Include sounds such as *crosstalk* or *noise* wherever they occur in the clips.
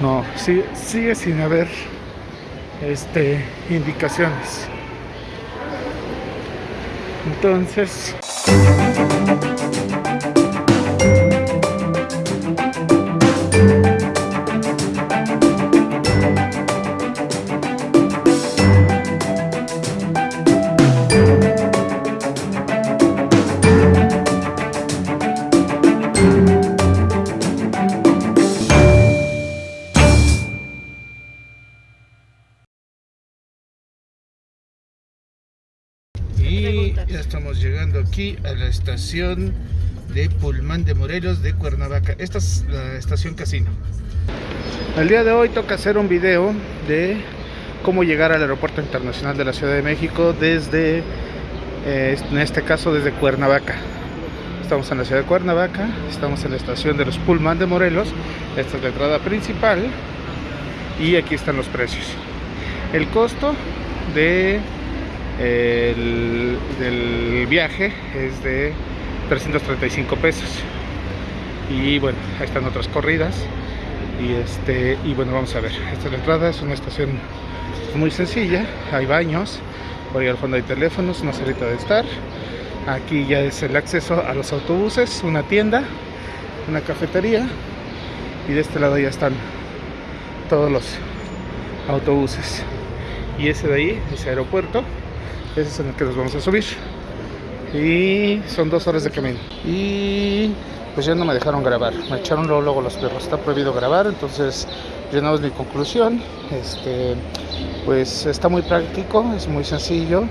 No, sigue, sigue sin haber este, indicaciones. Entonces... aquí a la estación de Pulmán de Morelos de Cuernavaca. Esta es la estación casino. El día de hoy toca hacer un video de cómo llegar al aeropuerto internacional de la Ciudad de México desde, eh, en este caso desde Cuernavaca. Estamos en la ciudad de Cuernavaca, estamos en la estación de los Pullman de Morelos. Esta es la entrada principal y aquí están los precios. El costo de el, del viaje es de 335 pesos. Y bueno ahí están otras corridas. Y este y bueno vamos a ver. Esta es la entrada es una estación muy sencilla. Hay baños por ahí al fondo hay teléfonos una salita de estar. Aquí ya es el acceso a los autobuses una tienda una cafetería. Y de este lado ya están todos los autobuses. Y ese de ahí ese aeropuerto ese es en el que nos vamos a subir. Y son dos horas de camino. Y pues ya no me dejaron grabar. Me echaron luego, luego los perros. Está prohibido grabar entonces ya no es mi conclusión. Este pues está muy práctico es muy sencillo.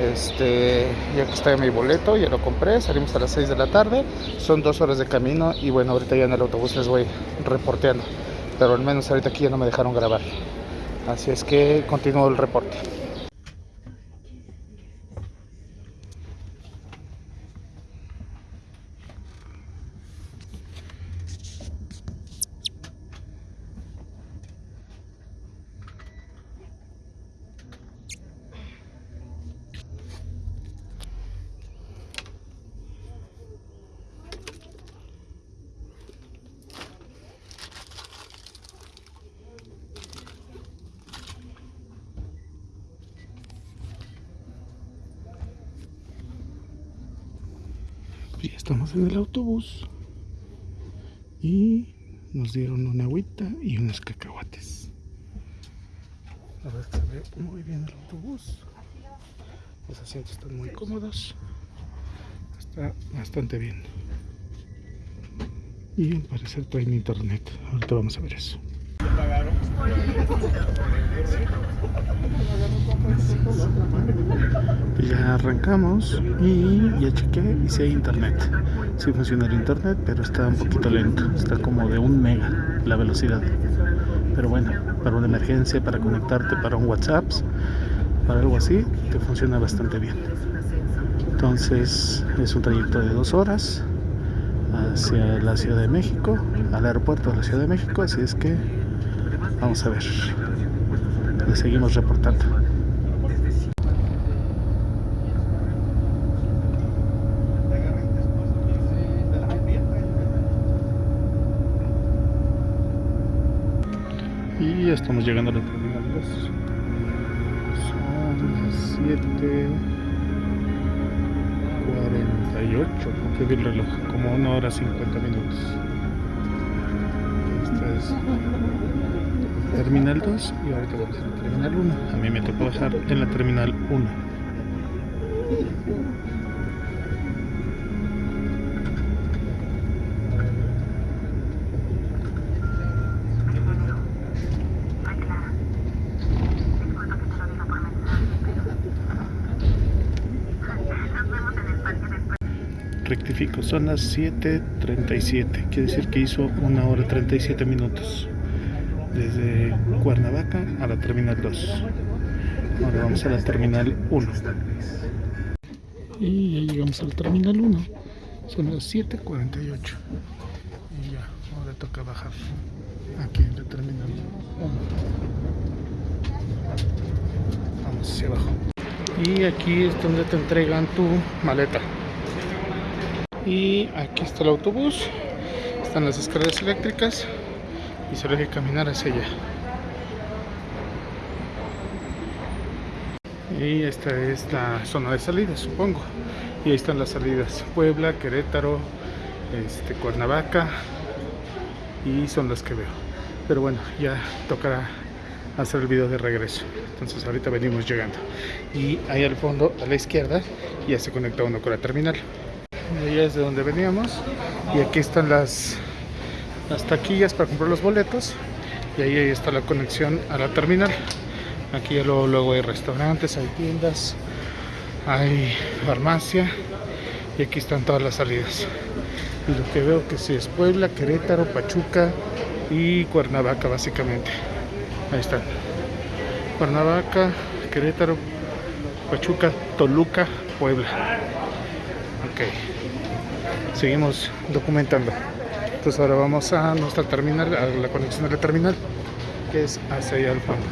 Este ya que está mi boleto ya lo compré. Salimos a las 6 de la tarde. Son dos horas de camino y bueno ahorita ya en el autobús les voy reporteando. Pero al menos ahorita aquí ya no me dejaron grabar. Así es que continúo el reporte Ya estamos en el autobús y nos dieron una agüita y unos cacahuates. A ver, se ve muy bien el autobús. Los asientos están muy cómodos. Está bastante bien. Y al parecer traen internet. Ahorita vamos a ver eso. *laughs* *laughs* Ya arrancamos y ya chequé y si hay internet. Si funciona el internet, pero está un poquito lento. Está como de un mega la velocidad. Pero bueno, para una emergencia, para conectarte, para un WhatsApp, para algo así, te funciona bastante bien. Entonces es un trayecto de dos horas hacia la Ciudad de México, al aeropuerto de la Ciudad de México, así es que vamos a ver. Seguimos reportando. Y estamos llegando a la terminal 2. Son las 7.48, porque vi el reloj, como una hora 50 minutos. Esta es Terminal 2 y ahorita vamos a la Terminal 1. A mí me tocó bajar en la Terminal 1. Rectifico, son las 7.37, quiere decir que hizo una hora 37 minutos desde Cuernavaca a la Terminal 2. Ahora vamos a la Terminal 1. Y ya llegamos a la Terminal 1. Son las 7.48. Y ya, ahora toca bajar aquí en la Terminal 1. Vamos hacia abajo. y aquí es donde te entregan tu maleta y aquí está el autobús están las escaleras eléctricas y solo hay que caminar hacia allá. Y esta es la zona de salida supongo. Y ahí están las salidas. Puebla, Querétaro, este, Cuernavaca y son las que veo. Pero bueno ya tocará hacer el video de regreso. Entonces ahorita venimos llegando. Y ahí al fondo a la izquierda ya se conecta uno con la terminal. Allá es de donde veníamos. Y aquí están las las taquillas para comprar los boletos y ahí, ahí está la conexión a la terminal. Aquí luego, luego hay restaurantes hay tiendas hay farmacia y aquí están todas las salidas. Y lo que veo que sí es Puebla, Querétaro, Pachuca y Cuernavaca básicamente. Ahí están Cuernavaca, Querétaro, Pachuca, Toluca, Puebla. Ok. Seguimos documentando entonces ahora vamos a nuestra terminal a la conexión de la terminal que es hacia allá al fondo.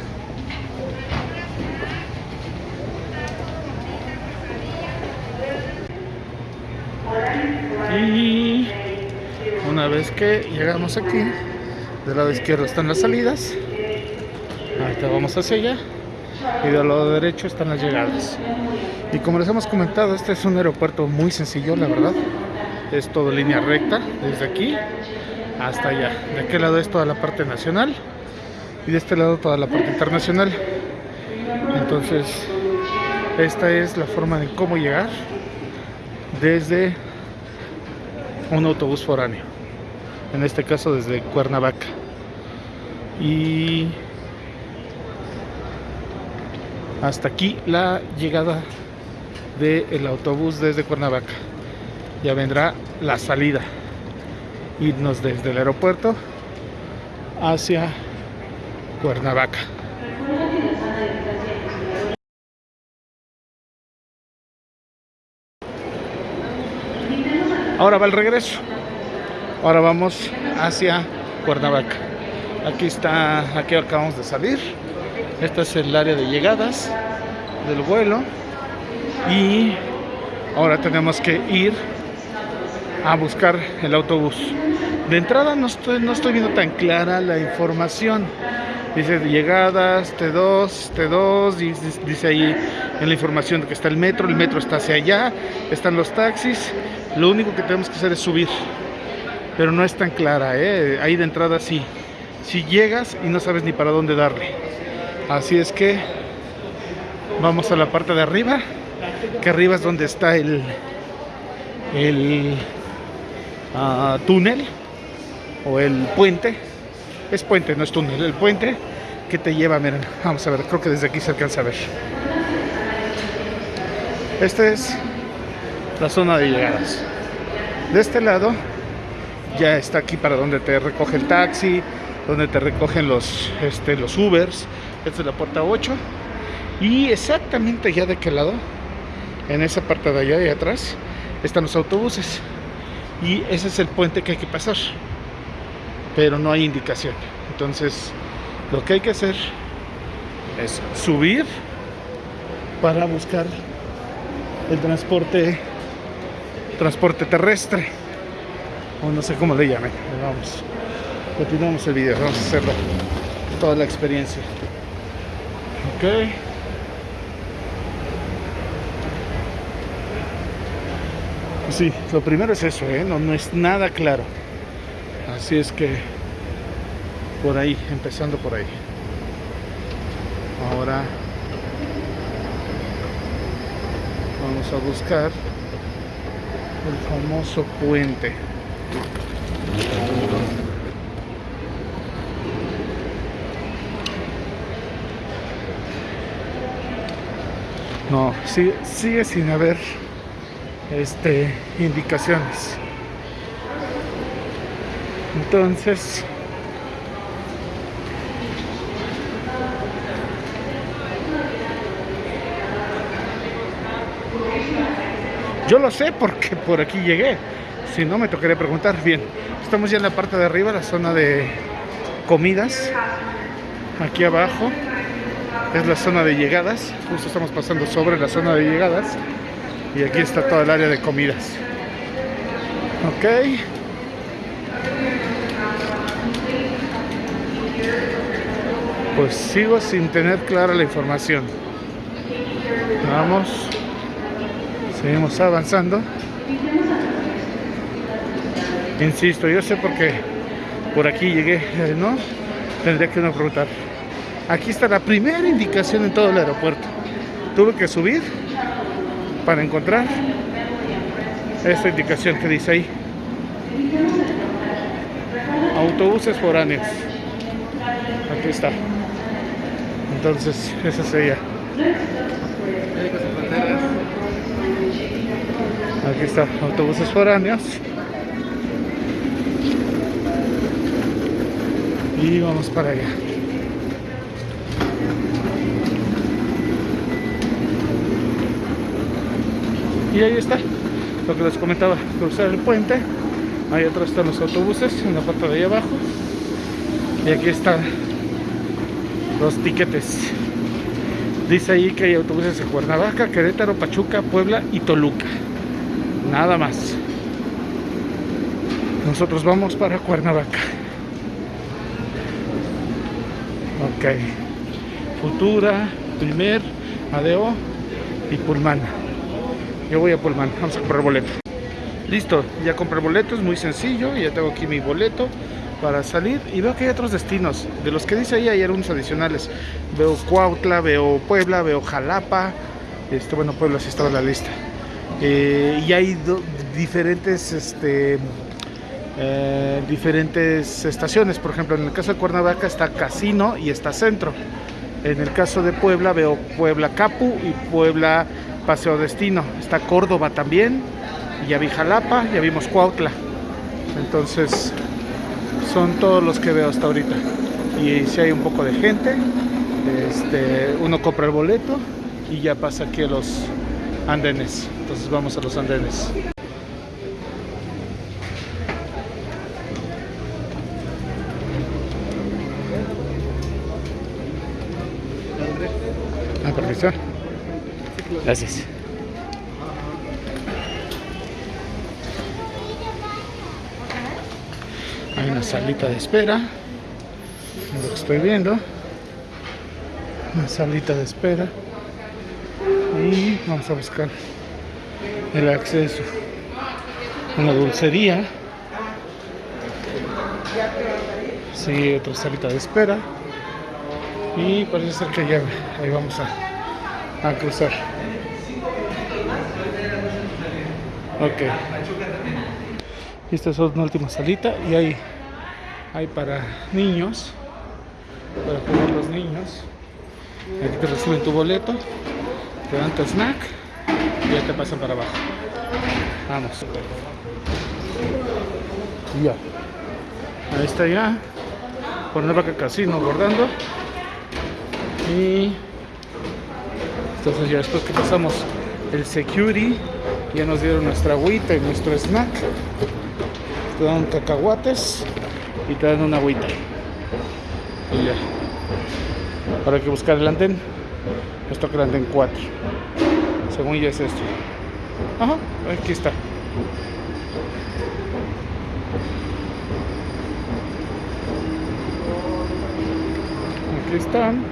Y una vez que llegamos aquí del lado izquierdo están las salidas ahorita vamos hacia allá y del lado derecho están las llegadas. Y como les hemos comentado este es un aeropuerto muy sencillo la verdad es todo línea recta desde aquí hasta allá. De aquel lado es toda la parte nacional y de este lado toda la parte internacional. Entonces esta es la forma de cómo llegar desde un autobús foráneo en este caso desde Cuernavaca. Y hasta aquí la llegada del autobús desde Cuernavaca ya vendrá la salida. Irnos desde el aeropuerto hacia Cuernavaca. Ahora va el regreso. Ahora vamos hacia Cuernavaca. Aquí está aquí acabamos de salir. Este es el área de llegadas del vuelo. Y ahora tenemos que ir a buscar el autobús. De entrada no estoy, no estoy viendo tan clara la información. Dice llegadas T2 T2 dice ahí en la información que está el metro el metro está hacia allá están los taxis. Lo único que tenemos que hacer es subir. Pero no es tan clara ¿eh? ahí de entrada sí. Si llegas y no sabes ni para dónde darle. Así es que vamos a la parte de arriba que arriba es donde está el el uh, túnel o el puente. Es puente, no es túnel, el puente que te lleva, miren, vamos a ver, creo que desde aquí se alcanza a ver. Esta es la zona de llegadas. De este lado ya está aquí para donde te recoge el taxi donde te recogen los, este, los Ubers. Esta es la puerta 8 y exactamente ya de aquel lado en esa parte de allá y atrás están los autobuses y ese es el puente que hay que pasar. Pero no hay indicación. Entonces lo que hay que hacer es subir para buscar el transporte transporte terrestre. O no sé cómo le llamen. Vamos. Continuamos el video. Vamos a hacerlo. Toda la experiencia. Ok sí, lo primero es eso, ¿eh? no, no es nada claro. Así es que por ahí, empezando por ahí. Ahora vamos a buscar el famoso puente. No, sigue, sigue sin haber este, indicaciones. Entonces, yo lo sé porque por aquí llegué. Si no, me tocaría preguntar. Bien, estamos ya en la parte de arriba, la zona de comidas. Aquí abajo es la zona de llegadas. Justo estamos pasando sobre la zona de llegadas. Y aquí está todo el área de comidas. Ok. Pues sigo sin tener clara la información. Vamos. Seguimos avanzando. Insisto, yo sé por qué por aquí llegué, eh, ¿no? Tendría que uno preguntar. Aquí está la primera indicación en todo el aeropuerto. Tuve que subir para encontrar esta indicación que dice ahí. Autobuses foráneos. Aquí está. Entonces, esa sería. Aquí está, autobuses foráneos. Y vamos para allá. Y ahí está, lo que les comentaba, cruzar el puente. Ahí atrás están los autobuses, en la parte de ahí abajo. Y aquí están los tiquetes. Dice ahí que hay autobuses en Cuernavaca, Querétaro, Pachuca, Puebla y Toluca. Nada más. Nosotros vamos para Cuernavaca. Ok. Futura, primer, Adeo y Pulmana. Yo voy a Pullman, vamos a comprar boleto. Listo, ya compré boleto, es muy sencillo, ya tengo aquí mi boleto para salir y veo que hay otros destinos, de los que dice ahí hay algunos adicionales. Veo Cuautla, veo Puebla, veo Jalapa, este, bueno Puebla sí estaba en la lista. Eh, y hay diferentes este, eh, diferentes estaciones, por ejemplo en el caso de Cuernavaca está Casino y está Centro. En el caso de Puebla veo Puebla Capu y Puebla Paseo Destino. Está Córdoba también. Y ya vi Jalapa, ya vimos Cuautla. Entonces, son todos los que veo hasta ahorita. Y si hay un poco de gente, este, uno compra el boleto y ya pasa aquí a los andenes. Entonces vamos a los andenes. Ah, perfecto. Gracias. Hay una salita de espera. Lo que estoy viendo. Una salita de espera. Y vamos a buscar el acceso. Una dulcería. Sí, otra salita de espera. Y parece ser que ya ahí vamos a, a cruzar. Ok. Esta es una última salita y hay, hay para niños, para jugar los niños. Aquí te reciben tu boleto, te dan tu snack y ya te pasan para abajo. Vamos. Ya. Ahí está ya. Por Nueva Casino bordando. Y entonces ya después que pasamos el security ya nos dieron nuestra agüita y nuestro snack. Te dan cacahuates y te dan una agüita. Y ya. Ahora hay que buscar el andén. Esto que el andén 4. Según ya es esto. Ajá, aquí está. Aquí están.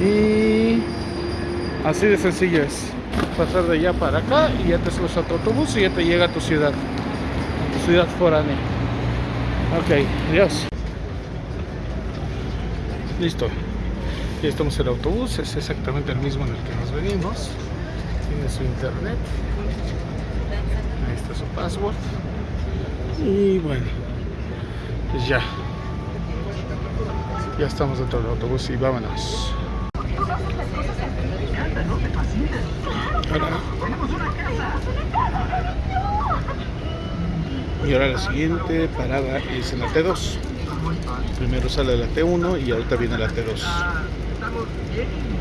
Y así de sencillo es pasar de allá para acá y ya te subes a tu autobús y ya te llega a tu ciudad, a tu ciudad foránea. Ok, adiós. Listo. Ya estamos en el autobús, es exactamente el mismo en el que nos venimos. Tiene su internet. Ahí está su password. Y bueno, pues ya. Ya estamos dentro del autobús y vámonos. Y ahora la siguiente parada es en la T2. Primero sale la T1 y ahorita viene la T2.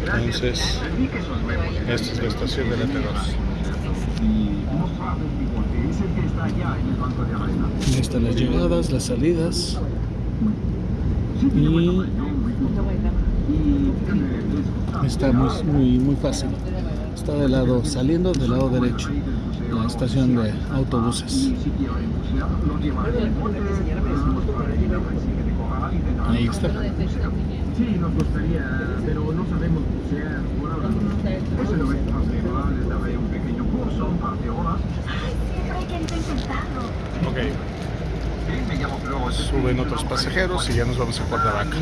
Entonces, esta es la estación de la T2. Ahí están las llegadas, las salidas. Y Está muy, muy, muy fácil. Está del lado, saliendo del lado derecho, la estación de autobuses. Ahí está. Sí, nos gustaría, pero no sabemos bucear por ahora. Eso no es más daré un pequeño curso, un par de horas. Ay, siempre he querido intentarlo. Ok. Suben otros pasajeros y ya nos vamos a Cuernavaca.